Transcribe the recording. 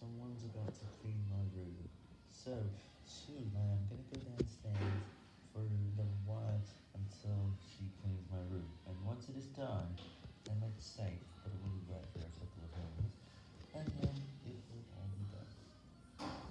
someone's about to clean my room. So, soon I am gonna go downstairs for the little until she cleans my room, and once it is done, then let's say